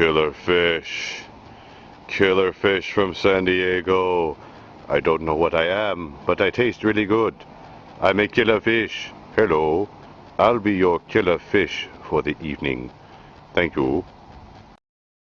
Killer fish. Killer fish from San Diego. I don't know what I am, but I taste really good. I'm a killer fish. Hello. I'll be your killer fish for the evening. Thank you.